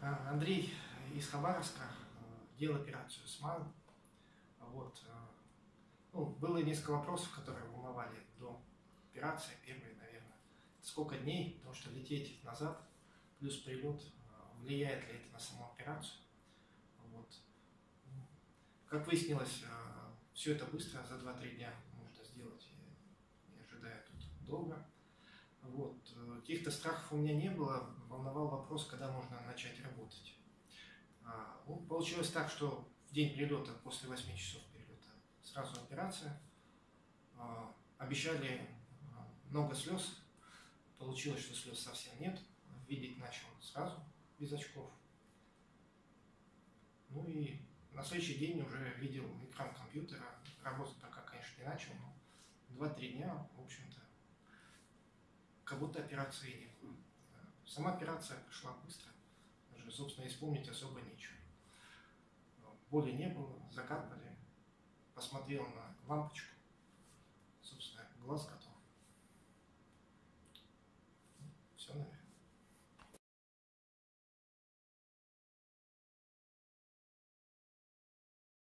А, Андрей из Хабаровска э, делал операцию СМАйл. Вот. э, Ну, было несколько вопросов, которые волновали до операции. Первый, наверное, сколько дней, потому что лететь назад, плюс прилет, э, влияет ли это на саму операцию. Вот. Как выяснилось, все это быстро, за 2-3 дня можно сделать, не ожидая тут долго. Вот. Каких-то страхов у меня не было, волновал вопрос, когда можно начать работать. А, ну, получилось так, что в день перелета, после 8 часов перелета, сразу операция. А, обещали а, много слез, получилось, что слез совсем нет, видеть начал сразу, без очков. Ну и на следующий день уже видел экран компьютера, работать пока, конечно, не начал, но 2-3 дня, в общем-то, как будто операции не было. Сама операция прошла быстро, даже, собственно, исполнить особо нечего. Боли не было, закапали, посмотрел на лампочку, собственно, глаз, который